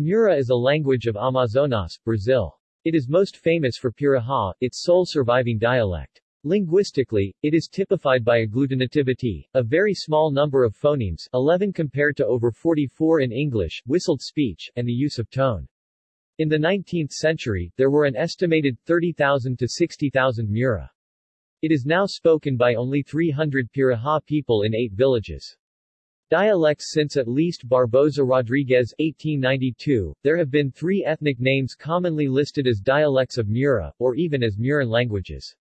Mura is a language of Amazonas, Brazil. It is most famous for Piraha, its sole surviving dialect. Linguistically, it is typified by agglutinativity, a very small number of phonemes 11 compared to over 44 in English, whistled speech, and the use of tone. In the 19th century, there were an estimated 30,000 to 60,000 Mura. It is now spoken by only 300 Piraha people in eight villages. Dialects Since at least Barbosa Rodrigues 1892, there have been three ethnic names commonly listed as dialects of Mura, or even as Muran languages.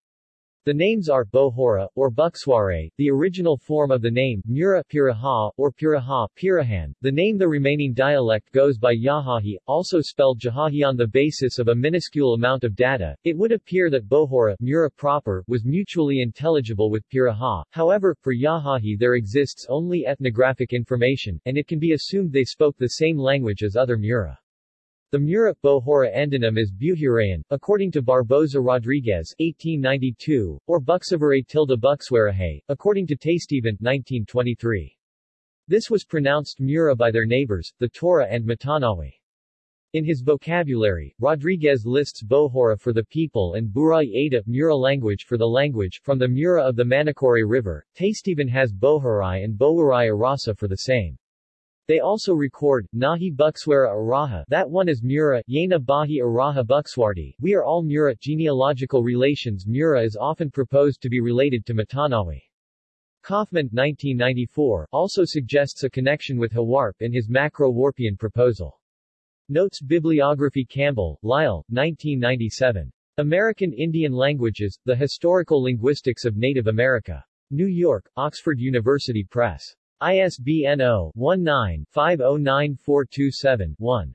The names are Bohora, or Buxware, the original form of the name, Mura Piraha, or Piraha, Pirahan. The name the remaining dialect goes by Yahahi, also spelled Jahahi on the basis of a minuscule amount of data. It would appear that Bohora, Mura proper, was mutually intelligible with Piraha. However, for Yahahi there exists only ethnographic information, and it can be assumed they spoke the same language as other Mura. The Mura Bohora endonym is Buhurayan, according to Barbosa Rodrigues 1892, or Buxavare tilde Buxwarahay, according to Tastevin 1923. This was pronounced Mura by their neighbors, the Tora and Matanawi. In his vocabulary, Rodrigues lists Bohora for the people and Buray Ada Mura language for the language, from the Mura of the Manicoré River. Tastevin has Boharai and Bowarai Arasa for the same. They also record, Nahi Buxwara Araha that one is Mura, Yena Bahi Araha Buxwardi we are all Mura genealogical relations Mura is often proposed to be related to Matanawi. Kaufman 1994 also suggests a connection with Huarpe in his Macro-Warpean proposal. Notes Bibliography Campbell, Lyle, 1997. American Indian Languages, The Historical Linguistics of Native America. New York, Oxford University Press. ISBN 0-19-509427-1.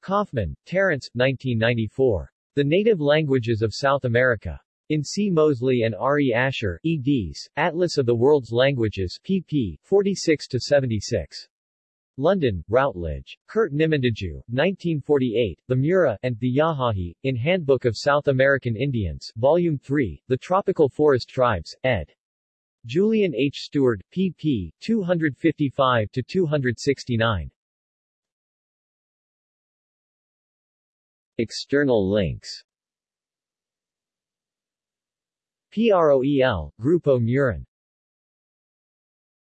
Kaufman, Terence, 1994. The Native Languages of South America. In C. Mosley and R. E. Asher, eds. Atlas of the World's Languages, pp. 46-76. London, Routledge. Curt Nimuendajú, 1948, The Mura, and The Yahahi, in Handbook of South American Indians, Volume 3, The Tropical Forest Tribes, ed. Julian H. Steward, pp. 255-269. External links PROEL, Grupo Muran